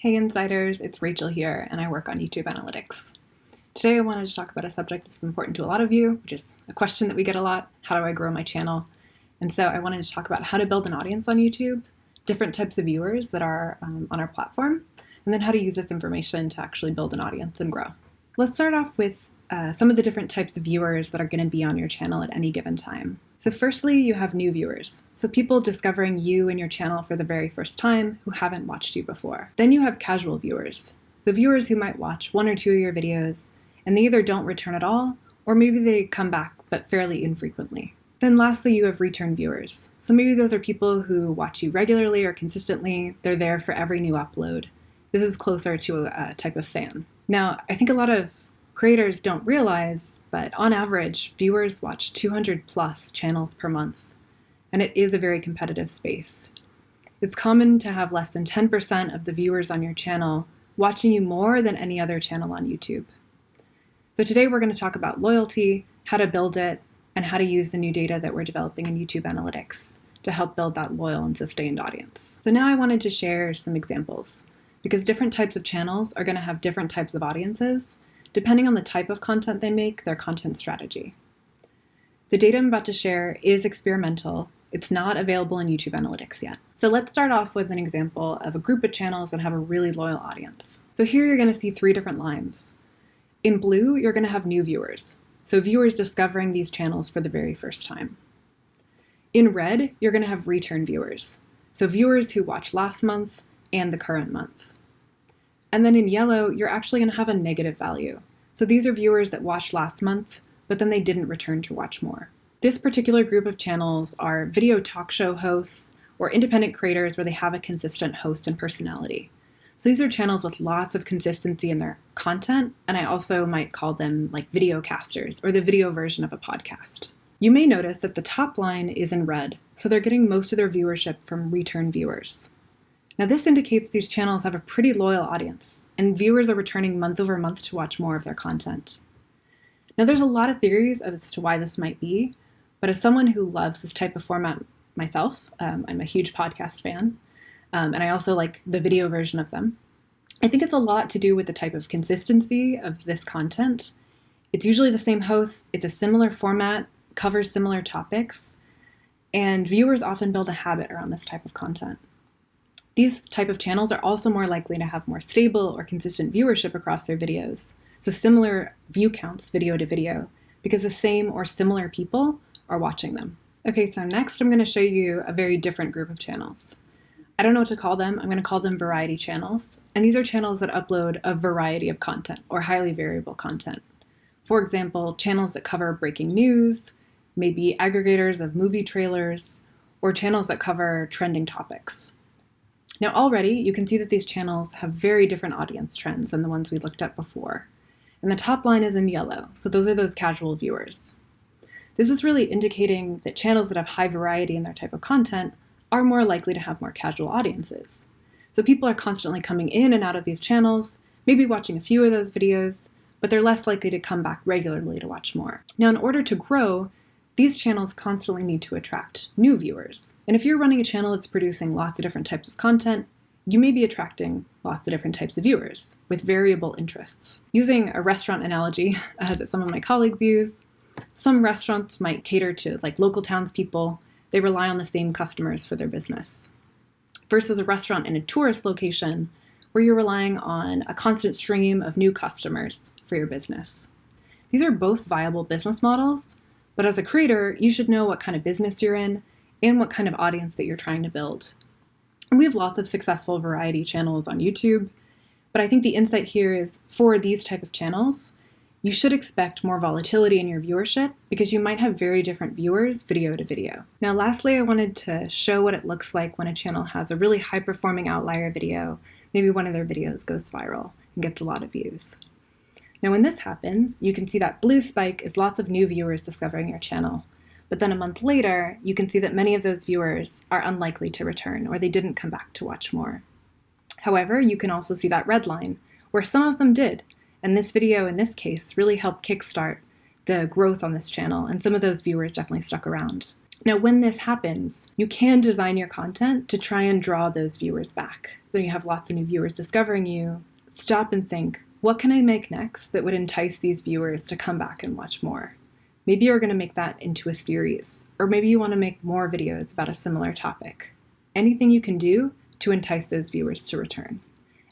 Hey Insiders, it's Rachel here, and I work on YouTube Analytics. Today I wanted to talk about a subject that's important to a lot of you, which is a question that we get a lot, how do I grow my channel? And so I wanted to talk about how to build an audience on YouTube, different types of viewers that are um, on our platform, and then how to use this information to actually build an audience and grow. Let's start off with uh, some of the different types of viewers that are going to be on your channel at any given time. So firstly, you have new viewers. So people discovering you and your channel for the very first time who haven't watched you before. Then you have casual viewers. The viewers who might watch one or two of your videos and they either don't return at all or maybe they come back but fairly infrequently. Then lastly, you have return viewers. So maybe those are people who watch you regularly or consistently. They're there for every new upload. This is closer to a, type of fan. Now, I think a lot of creators don't realize, but on average, viewers watch 200 plus channels per month, and it is a very competitive space. It's common to have less than 10% of the viewers on your channel watching you more than any other channel on YouTube. So today we're going to talk about loyalty, how to build it, and how to use the new data that we're developing in YouTube Analytics to help build that loyal and sustained audience. So now I wanted to share some examples because different types of channels are going to have different types of audiences, depending on the type of content they make, their content strategy. The data I'm about to share is experimental. It's not available in YouTube Analytics yet. So let's start off with an example of a group of channels that have a really loyal audience. So here you're going to see three different lines. In blue, you're going to have new viewers, so viewers discovering these channels for the very first time. In red, you're going to have return viewers, so viewers who watched last month and the current month. And then in yellow, you're actually going to have a negative value. So these are viewers that watched last month, but then they didn't return to watch more. This particular group of channels are video talk show hosts or independent creators where they have a consistent host and personality. So these are channels with lots of consistency in their content, and I also might call them like video casters or the video version of a podcast. You may notice that the top line is in red, so they're getting most of their viewership from return viewers. Now this indicates these channels have a pretty loyal audience, and viewers are returning month over month to watch more of their content. Now there's a lot of theories as to why this might be, but as someone who loves this type of format myself, um, I'm a huge podcast fan, um, and I also like the video version of them. I think it's a lot to do with the type of consistency of this content. It's usually the same host, it's a similar format, covers similar topics, and viewers often build a habit around this type of content. These type of channels are also more likely to have more stable or consistent viewership across their videos, so similar view counts video to video, because the same or similar people are watching them. Okay, so next I'm going to show you a very different group of channels. I don't know what to call them. I'm going to call them variety channels. And these are channels that upload a variety of content or highly variable content. For example, channels that cover breaking news, maybe aggregators of movie trailers, or channels that cover trending topics. Now already you can see that these channels have very different audience trends than the ones we looked at before. And the top line is in yellow, so those are those casual viewers. This is really indicating that channels that have high variety in their type of content are more likely to have more casual audiences. So people are constantly coming in and out of these channels, maybe watching a few of those videos, but they're less likely to come back regularly to watch more. Now, in order to grow, these channels constantly need to attract new viewers. And if you're running a channel that's producing lots of different types of content, you may be attracting lots of different types of viewers with variable interests. Using a restaurant analogy uh, that some of my colleagues use, some restaurants might cater to like local townspeople. They rely on the same customers for their business. Versus a restaurant in a tourist location where you're relying on a constant stream of new customers for your business. These are both viable business models, but as a creator, you should know what kind of business you're in and what kind of audience that you're trying to build. And we have lots of successful variety channels on YouTube, but I think the insight here is for these type of channels, you should expect more volatility in your viewership because you might have very different viewers video to video. Now lastly, I wanted to show what it looks like when a channel has a really high performing outlier video. Maybe one of their videos goes viral and gets a lot of views. Now when this happens, you can see that blue spike is lots of new viewers discovering your channel. But then a month later, you can see that many of those viewers are unlikely to return or they didn't come back to watch more. However, you can also see that red line, where some of them did, and this video in this case really helped kickstart the growth on this channel, and some of those viewers definitely stuck around. Now, when this happens, you can design your content to try and draw those viewers back. When you have lots of new viewers discovering you, stop and think what can I make next that would entice these viewers to come back and watch more? Maybe you're going to make that into a series, or maybe you want to make more videos about a similar topic. Anything you can do to entice those viewers to return.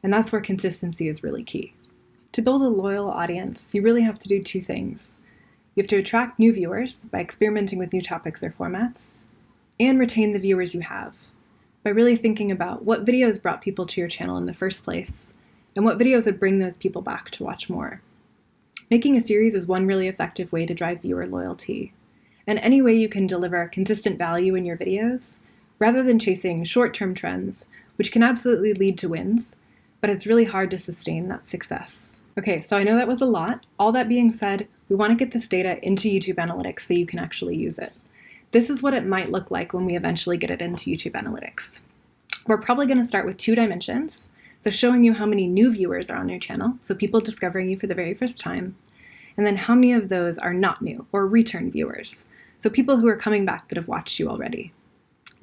And that's where consistency is really key. To build a loyal audience, you really have to do two things. You have to attract new viewers by experimenting with new topics or formats, and retain the viewers you have by really thinking about what videos brought people to your channel in the first place and what videos would bring those people back to watch more. Making a series is one really effective way to drive viewer loyalty. And any way you can deliver consistent value in your videos, rather than chasing short-term trends, which can absolutely lead to wins, but it's really hard to sustain that success. Okay, so I know that was a lot. All that being said, we want to get this data into YouTube Analytics so you can actually use it. This is what it might look like when we eventually get it into YouTube Analytics. We're probably going to start with two dimensions, so showing you how many new viewers are on your channel, so people discovering you for the very first time, and then how many of those are not new or return viewers, so people who are coming back that have watched you already.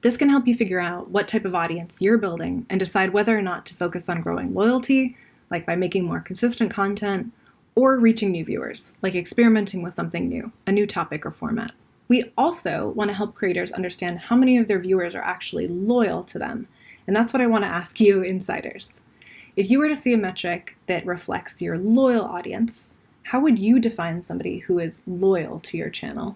This can help you figure out what type of audience you're building and decide whether or not to focus on growing loyalty, like by making more consistent content, or reaching new viewers, like experimenting with something new, a new topic or format. We also want to help creators understand how many of their viewers are actually loyal to them, and that's what I want to ask you insiders. If you were to see a metric that reflects your loyal audience, how would you define somebody who is loyal to your channel?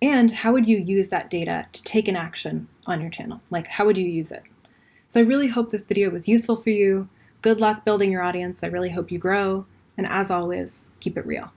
And how would you use that data to take an action on your channel? Like, how would you use it? So I really hope this video was useful for you. Good luck building your audience. I really hope you grow. And as always, keep it real.